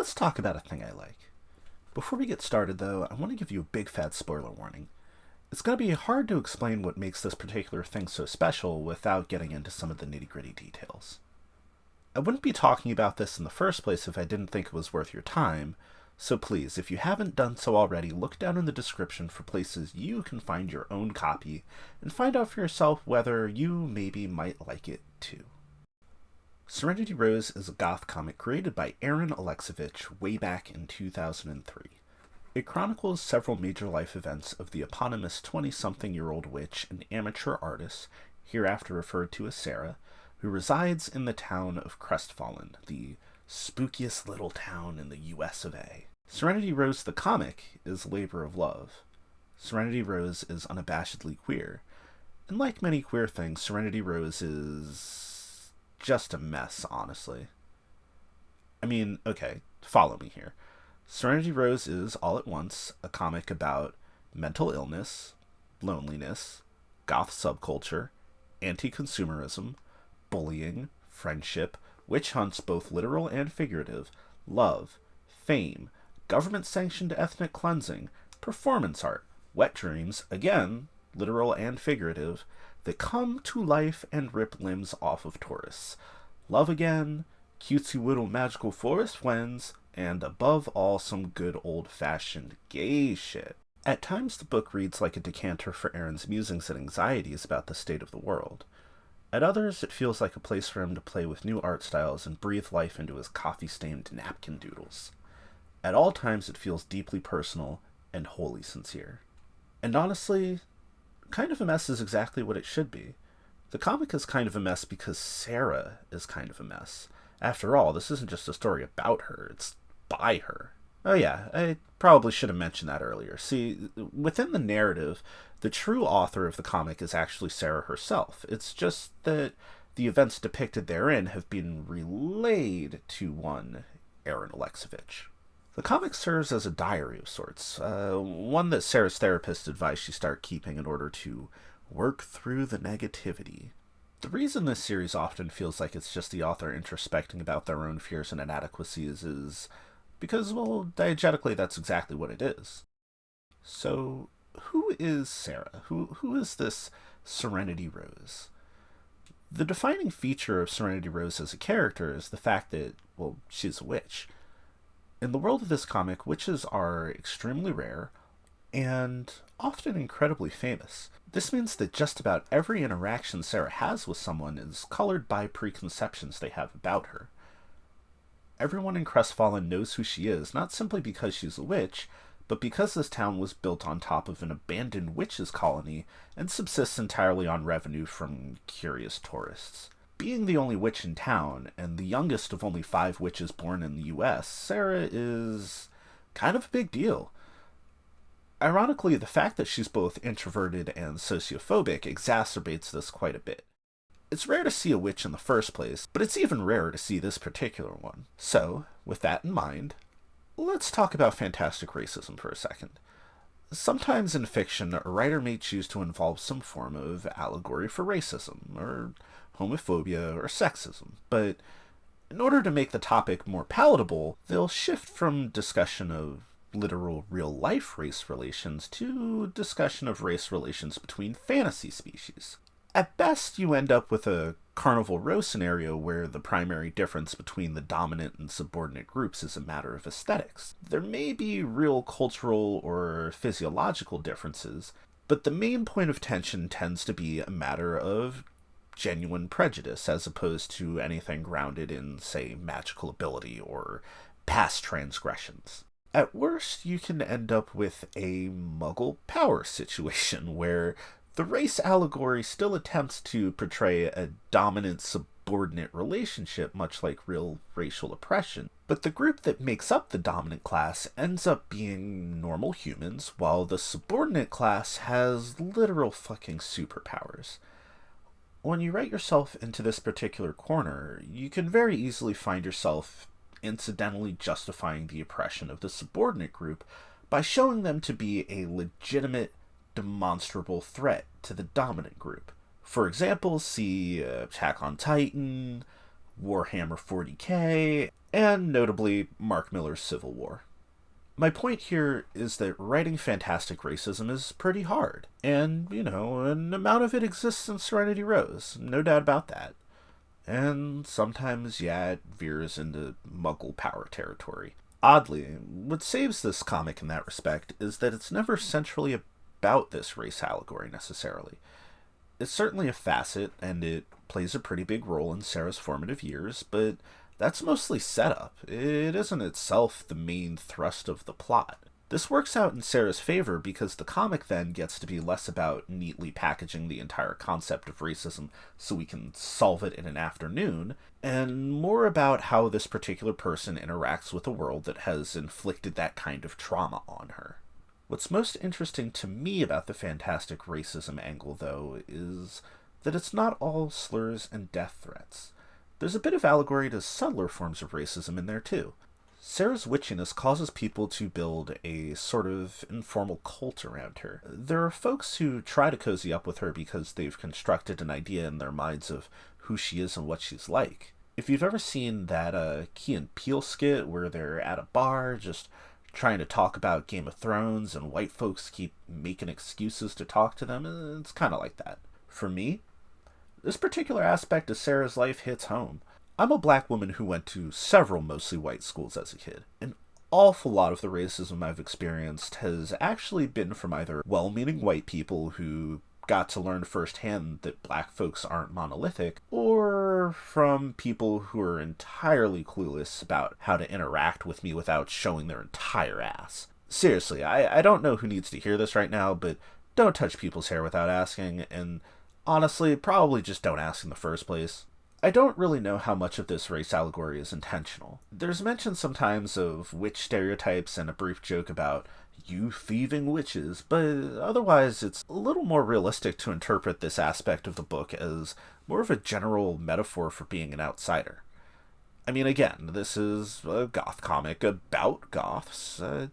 Let's talk about a thing I like. Before we get started, though, I want to give you a big fat spoiler warning. It's going to be hard to explain what makes this particular thing so special without getting into some of the nitty gritty details. I wouldn't be talking about this in the first place if I didn't think it was worth your time, so please, if you haven't done so already, look down in the description for places you can find your own copy and find out for yourself whether you maybe might like it too. Serenity Rose is a goth comic created by Aaron Alexovich way back in 2003. It chronicles several major life events of the eponymous 20-something year old witch and amateur artist, hereafter referred to as Sarah, who resides in the town of Crestfallen, the spookiest little town in the US of A. Serenity Rose the comic is labor of love. Serenity Rose is unabashedly queer. And like many queer things, Serenity Rose is just a mess, honestly. I mean, okay, follow me here. Serenity Rose is, all at once, a comic about mental illness, loneliness, goth subculture, anti consumerism, bullying, friendship, witch hunts, both literal and figurative, love, fame, government sanctioned ethnic cleansing, performance art, wet dreams, again, literal and figurative, that come to life and rip limbs off of tourists. Love again, cutesy little magical forest friends, and above all, some good old fashioned gay shit. At times, the book reads like a decanter for Aaron's musings and anxieties about the state of the world. At others, it feels like a place for him to play with new art styles and breathe life into his coffee stained napkin doodles. At all times, it feels deeply personal and wholly sincere. And honestly, kind of a mess is exactly what it should be. The comic is kind of a mess because Sarah is kind of a mess. After all, this isn't just a story about her, it's by her. Oh, yeah, I probably should have mentioned that earlier. See, within the narrative, the true author of the comic is actually Sarah herself. It's just that the events depicted therein have been relayed to one Aaron Alexovich. The comic serves as a diary of sorts, uh, one that Sarah's therapist advised she start keeping in order to work through the negativity. The reason this series often feels like it's just the author introspecting about their own fears and inadequacies is because, well, diegetically, that's exactly what it is. So, who is Sarah? Who, who is this Serenity Rose? The defining feature of Serenity Rose as a character is the fact that, well, she's a witch. In the world of this comic, witches are extremely rare and often incredibly famous. This means that just about every interaction Sarah has with someone is colored by preconceptions they have about her. Everyone in Crestfallen knows who she is, not simply because she's a witch, but because this town was built on top of an abandoned witches colony and subsists entirely on revenue from curious tourists. Being the only witch in town, and the youngest of only five witches born in the US, Sarah is kind of a big deal. Ironically, the fact that she's both introverted and sociophobic exacerbates this quite a bit. It's rare to see a witch in the first place, but it's even rarer to see this particular one. So, with that in mind, let's talk about fantastic racism for a second. Sometimes in fiction, a writer may choose to involve some form of allegory for racism, or homophobia, or sexism, but in order to make the topic more palatable, they'll shift from discussion of literal real life race relations to discussion of race relations between fantasy species. At best, you end up with a Carnival Row scenario where the primary difference between the dominant and subordinate groups is a matter of aesthetics. There may be real cultural or physiological differences, but the main point of tension tends to be a matter of genuine prejudice as opposed to anything grounded in, say, magical ability or past transgressions. At worst, you can end up with a muggle power situation where the race allegory still attempts to portray a dominant subordinate relationship, much like real racial oppression. But the group that makes up the dominant class ends up being normal humans, while the subordinate class has literal fucking superpowers when you write yourself into this particular corner, you can very easily find yourself incidentally justifying the oppression of the subordinate group by showing them to be a legitimate, demonstrable threat to the dominant group. For example, see uh, Attack on Titan, Warhammer 40k, and notably Mark Millar's Civil War. My point here is that writing fantastic racism is pretty hard, and, you know, an amount of it exists in Serenity Rose, no doubt about that. And sometimes, yeah, it veers into muggle power territory. Oddly, what saves this comic in that respect is that it's never centrally about this race allegory necessarily. It's certainly a facet, and it plays a pretty big role in Sarah's formative years, but that's mostly setup. It isn't itself the main thrust of the plot. This works out in Sarah's favor because the comic then gets to be less about neatly packaging the entire concept of racism so we can solve it in an afternoon, and more about how this particular person interacts with a world that has inflicted that kind of trauma on her. What's most interesting to me about the fantastic racism angle, though, is that it's not all slurs and death threats. There's a bit of allegory to subtler forms of racism in there too. Sarah's witchiness causes people to build a sort of informal cult around her. There are folks who try to cozy up with her because they've constructed an idea in their minds of who she is and what she's like. If you've ever seen that uh, Key and Peele skit where they're at a bar just trying to talk about Game of Thrones and white folks keep making excuses to talk to them, it's kind of like that. For me, this particular aspect of Sarah's life hits home. I'm a black woman who went to several mostly white schools as a kid. An awful lot of the racism I've experienced has actually been from either well meaning white people who got to learn firsthand that black folks aren't monolithic, or from people who are entirely clueless about how to interact with me without showing their entire ass. Seriously, I, I don't know who needs to hear this right now, but don't touch people's hair without asking, and Honestly, probably just don't ask in the first place. I don't really know how much of this race allegory is intentional. There's mention sometimes of witch stereotypes and a brief joke about you thieving witches, but otherwise it's a little more realistic to interpret this aspect of the book as more of a general metaphor for being an outsider. I mean, again, this is a goth comic about goths. Uh,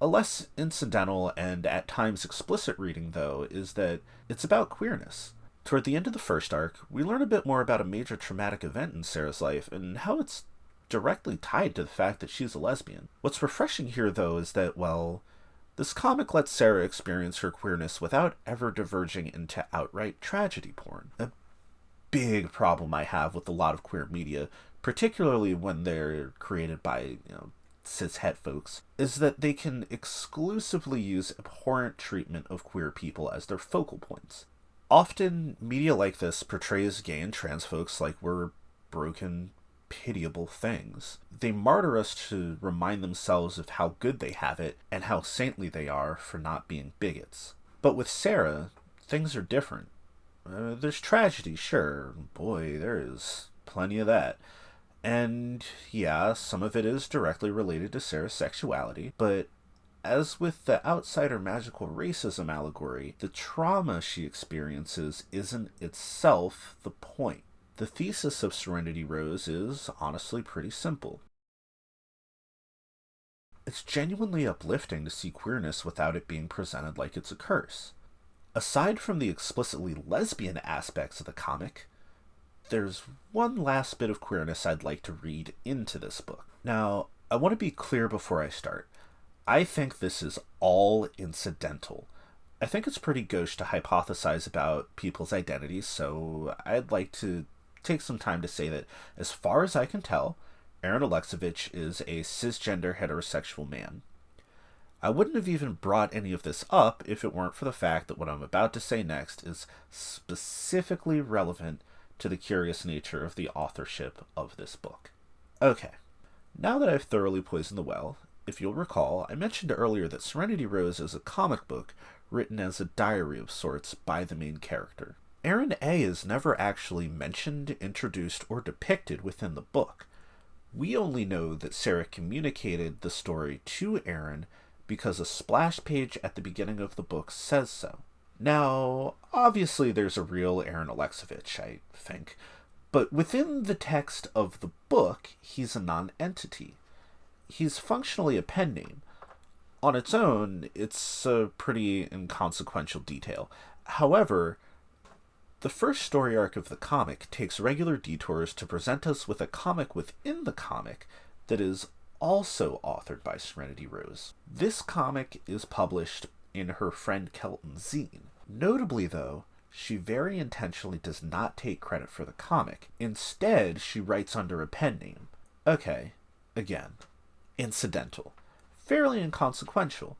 a less incidental and at times explicit reading, though, is that it's about queerness. Toward the end of the first arc, we learn a bit more about a major traumatic event in Sarah's life and how it's directly tied to the fact that she's a lesbian. What's refreshing here, though, is that, well, this comic lets Sarah experience her queerness without ever diverging into outright tragedy porn. A big problem I have with a lot of queer media, particularly when they're created by, you know, cishet folks, is that they can exclusively use abhorrent treatment of queer people as their focal points. Often, media like this portrays gay and trans folks like we're broken, pitiable things. They martyr us to remind themselves of how good they have it and how saintly they are for not being bigots. But with Sarah, things are different. Uh, there's tragedy, sure. Boy, there is plenty of that. And yeah, some of it is directly related to Sarah's sexuality, but as with the outsider magical racism allegory, the trauma she experiences isn't itself the point. The thesis of Serenity Rose is honestly pretty simple. It's genuinely uplifting to see queerness without it being presented like it's a curse. Aside from the explicitly lesbian aspects of the comic, there's one last bit of queerness I'd like to read into this book. Now, I want to be clear before I start. I think this is all incidental. I think it's pretty gauche to hypothesize about people's identities, so I'd like to take some time to say that, as far as I can tell, Aaron Alexovich is a cisgender heterosexual man. I wouldn't have even brought any of this up if it weren't for the fact that what I'm about to say next is specifically relevant to the curious nature of the authorship of this book. Okay, now that I've thoroughly poisoned the well, if you'll recall, I mentioned earlier that Serenity Rose is a comic book written as a diary of sorts by the main character. Aaron A is never actually mentioned, introduced, or depicted within the book. We only know that Sarah communicated the story to Aaron because a splash page at the beginning of the book says so. Now, obviously, there's a real Aaron Alexovich, I think, but within the text of the book, he's a non entity he's functionally a pen name. On its own, it's a pretty inconsequential detail. However, the first story arc of the comic takes regular detours to present us with a comic within the comic that is also authored by Serenity Rose. This comic is published in her friend Kelton's zine. Notably, though, she very intentionally does not take credit for the comic. Instead, she writes under a pen name. Okay, again, incidental, fairly inconsequential.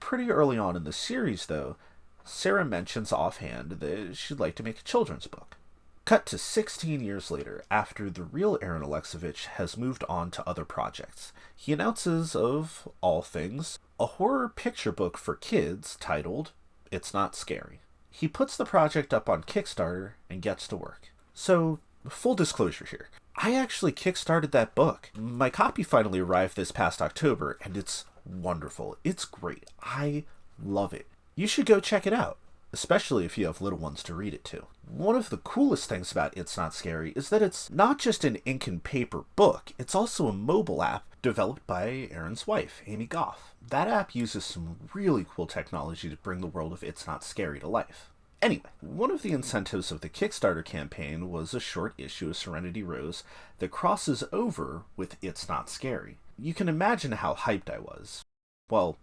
Pretty early on in the series, though, Sarah mentions offhand that she'd like to make a children's book. Cut to 16 years later, after the real Aaron Alexovich has moved on to other projects, he announces, of all things, a horror picture book for kids titled It's Not Scary. He puts the project up on Kickstarter and gets to work. So, full disclosure here. I actually kickstarted that book. My copy finally arrived this past October, and it's wonderful. It's great. I love it. You should go check it out especially if you have little ones to read it to. One of the coolest things about It's Not Scary is that it's not just an ink and paper book, it's also a mobile app developed by Aaron's wife, Amy Goff. That app uses some really cool technology to bring the world of It's Not Scary to life. Anyway, one of the incentives of the Kickstarter campaign was a short issue of Serenity Rose that crosses over with It's Not Scary. You can imagine how hyped I was. Well,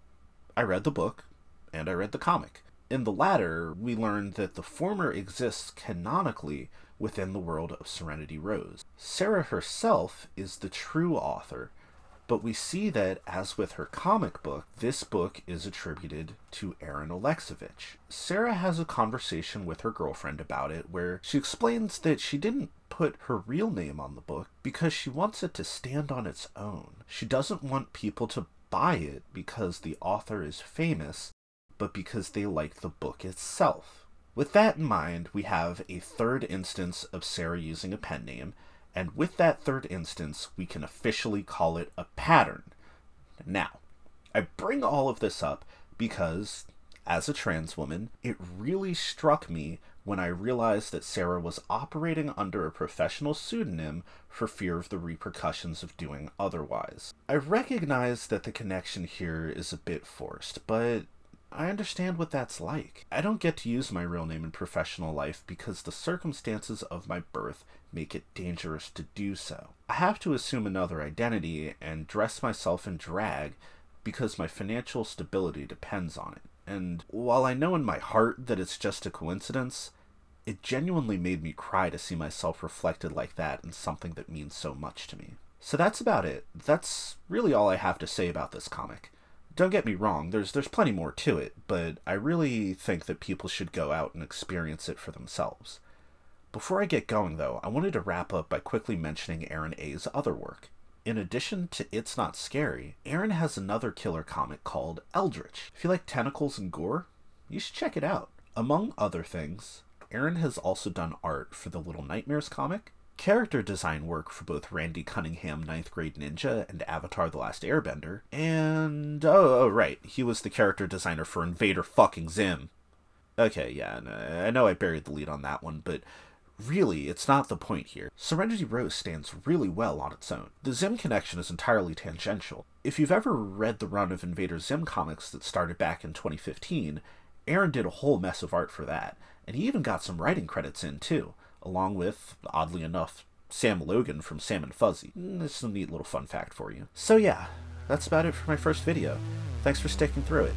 I read the book, and I read the comic. In the latter, we learn that the former exists canonically within the world of Serenity Rose. Sarah herself is the true author, but we see that, as with her comic book, this book is attributed to Aaron Alexovich. Sarah has a conversation with her girlfriend about it where she explains that she didn't put her real name on the book because she wants it to stand on its own. She doesn't want people to buy it because the author is famous but because they like the book itself. With that in mind, we have a third instance of Sarah using a pen name, and with that third instance, we can officially call it a pattern. Now, I bring all of this up because, as a trans woman, it really struck me when I realized that Sarah was operating under a professional pseudonym for fear of the repercussions of doing otherwise. I recognize that the connection here is a bit forced, but I understand what that's like. I don't get to use my real name in professional life because the circumstances of my birth make it dangerous to do so. I have to assume another identity and dress myself in drag because my financial stability depends on it. And while I know in my heart that it's just a coincidence, it genuinely made me cry to see myself reflected like that in something that means so much to me. So that's about it. That's really all I have to say about this comic don't get me wrong, there's there's plenty more to it, but I really think that people should go out and experience it for themselves. Before I get going though, I wanted to wrap up by quickly mentioning Aaron A's other work. In addition to It's Not Scary, Aaron has another killer comic called Eldritch. If you like tentacles and gore, you should check it out. Among other things, Aaron has also done art for the Little Nightmares comic, character design work for both Randy Cunningham Ninth Grade Ninja and Avatar The Last Airbender. And, oh, oh, right, he was the character designer for Invader fucking Zim. Okay, yeah, uh, I know I buried the lead on that one, but really, it's not the point here. Serenity Rose stands really well on its own. The Zim connection is entirely tangential. If you've ever read the run of Invader Zim comics that started back in 2015, Aaron did a whole mess of art for that, and he even got some writing credits in too along with, oddly enough, Sam Logan from Sam and Fuzzy. Mm, this is a neat little fun fact for you. So yeah, that's about it for my first video. Thanks for sticking through it.